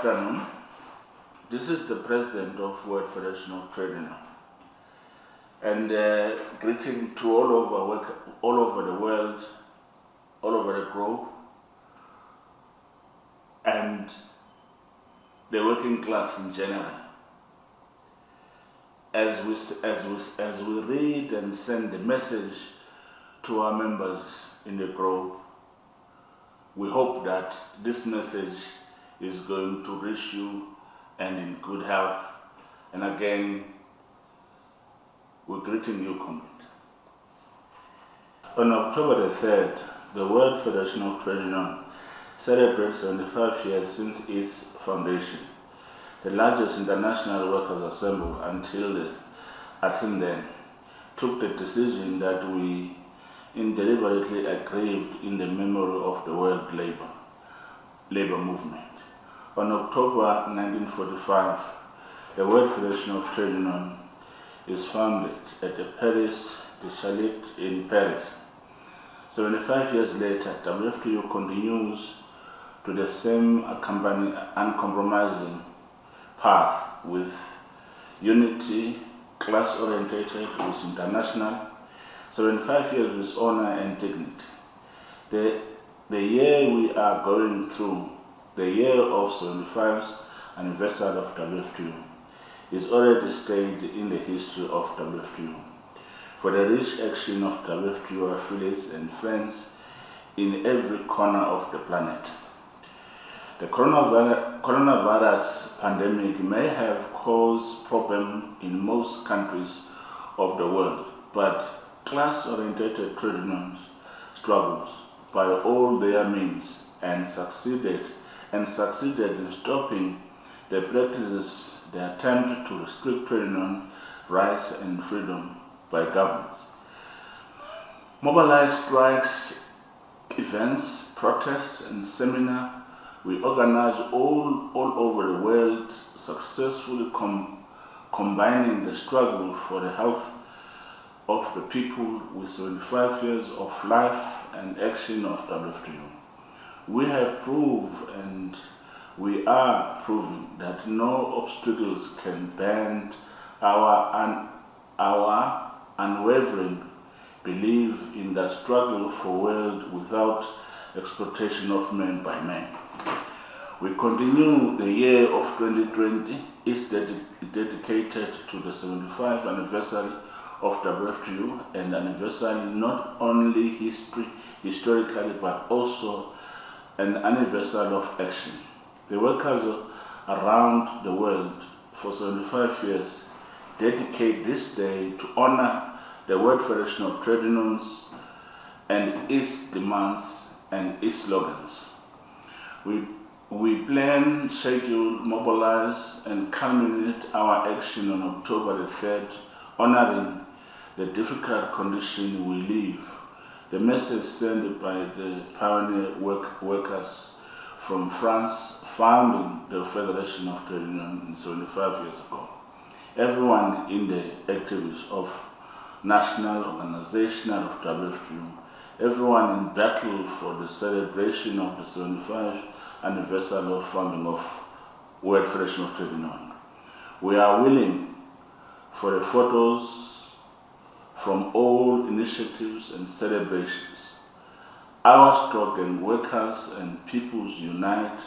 afternoon. This is the president of World Federation of Trade Union. And uh, greeting to all over, all over the world, all over the globe, and the working class in general. As we, as we, as we read and send the message to our members in the globe, we hope that this message is going to reach you and in good health. And again, we're greeting you, comrade. On October the 3rd, the World Federation of Trade Union celebrates 75 years since its foundation, the largest international workers' assembly until the, until then took the decision that we deliberately aggrieved in the memory of the world labor, labor movement. On October 1945, the World Federation of Trade Union is founded at the Palais de Chaillot in Paris. 75 years later, WFTU continues to the same uncompromising path with unity, class-orientated, with international 75 years with honor and dignity. The, the year we are going through, the year of 75th anniversary of WFTU, is already stayed in the history of WFTU. For the rich action of WFTU affiliates and friends in every corner of the planet. The coronavirus, pandemic may have caused problems in most countries of the world, but class-oriented trade unions struggles by all their means and succeeded and succeeded in stopping the practices, the attempt to restrict trade union rights and freedom by governments. Mobilized strikes, events, protests, and seminars we organize all, all over the world, successfully com combining the struggle for the health of the people with 75 years of life and action of WFTU. We have proved and we are proving that no obstacles can bend our, un, our unwavering belief in the struggle for world without exploitation of men by men. We continue the year of 2020 is dedicated to the 75th anniversary of WFTU and anniversary not only history, historically but also an anniversary of action. The workers around the world for 75 years dedicate this day to honor the World Federation of Trade Unions and its demands and its slogans. We, we plan, schedule, mobilize, and culminate our action on October the 3rd, honoring the difficult condition we live. The message sent by the pioneer work workers from France founding the Federation of Trade Unions 75 years ago. Everyone in the activities of national organization of WFTU, everyone in battle for the celebration of the 75th anniversary of founding of World Federation of Trade. We are willing for the photos from all initiatives and celebrations. Our slogan, workers and peoples unite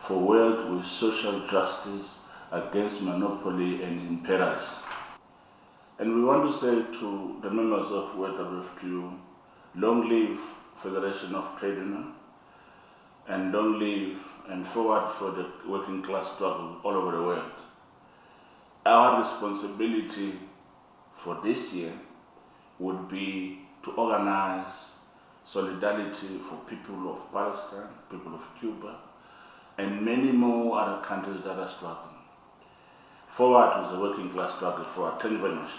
for world with social justice against monopoly and imperialism. And we want to say to the members of WFTU, long live Federation of Trade Union, and long live and forward for the working class struggle all over the world. Our responsibility for this year would be to organize solidarity for people of Palestine, people of Cuba, and many more other countries that are struggling. Forward was a working class struggle for. Much.